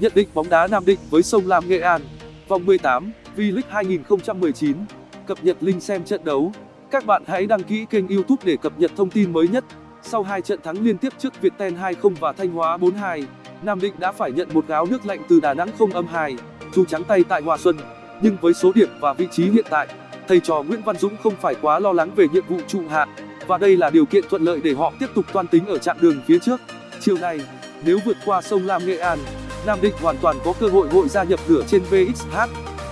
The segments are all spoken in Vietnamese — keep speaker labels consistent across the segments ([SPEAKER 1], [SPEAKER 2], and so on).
[SPEAKER 1] Nhận định bóng đá Nam Định với Sông Lam Nghệ An, vòng 18, V-League 2019. Cập nhật link xem trận đấu. Các bạn hãy đăng ký kênh YouTube để cập nhật thông tin mới nhất. Sau hai trận thắng liên tiếp trước Viettel 2-0 và Thanh Hóa 4-2, Nam Định đã phải nhận một gáo nước lạnh từ Đà Nẵng không âm 2, dù trắng tay tại Hòa Xuân. Nhưng với số điểm và vị trí hiện tại, thầy trò Nguyễn Văn Dũng không phải quá lo lắng về nhiệm vụ trụ hạng và đây là điều kiện thuận lợi để họ tiếp tục toan tính ở chặng đường phía trước. Chiều nay, nếu vượt qua sông Lam Nghệ An, Nam Định hoàn toàn có cơ hội hội gia nhập nửa trên VXH,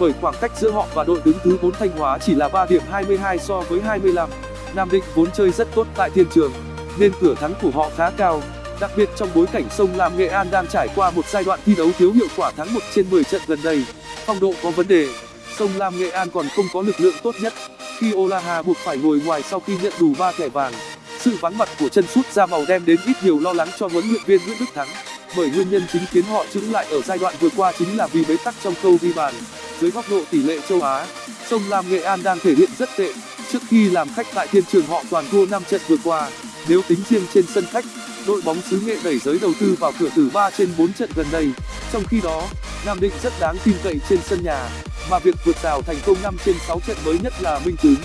[SPEAKER 1] bởi khoảng cách giữa họ và đội đứng thứ 4 Thanh Hóa chỉ là 3 điểm 22 so với 25. Nam Định vốn chơi rất tốt tại thiên trường, nên cửa thắng của họ khá cao, đặc biệt trong bối cảnh sông Lam Nghệ An đang trải qua một giai đoạn thi đấu thiếu hiệu quả thắng 1 trên 10 trận gần đây. Phong độ có vấn đề, sông Lam Nghệ An còn không có lực lượng tốt nhất, khi Olaha buộc phải ngồi ngoài sau khi nhận đủ 3 thẻ vàng. Sự vắng mặt của chân sút ra màu đem đến ít nhiều lo lắng cho huấn luyện viên Nguyễn Đức Thắng bởi nguyên nhân chính khiến họ chững lại ở giai đoạn vừa qua chính là vì bế tắc trong câu ghi bàn. Dưới góc độ tỷ lệ châu á, sông lam nghệ an đang thể hiện rất tệ. Trước khi làm khách tại thiên trường họ toàn thua trận vừa qua, nếu tính riêng trên sân khách, đội bóng xứ nghệ đẩy giới đầu tư vào cửa tử trên trận gần đây. Trong khi đó, nam định rất đáng tin cậy trên sân nhà, mà việc vượt rào thành công trên trận mới nhất là minh chứng.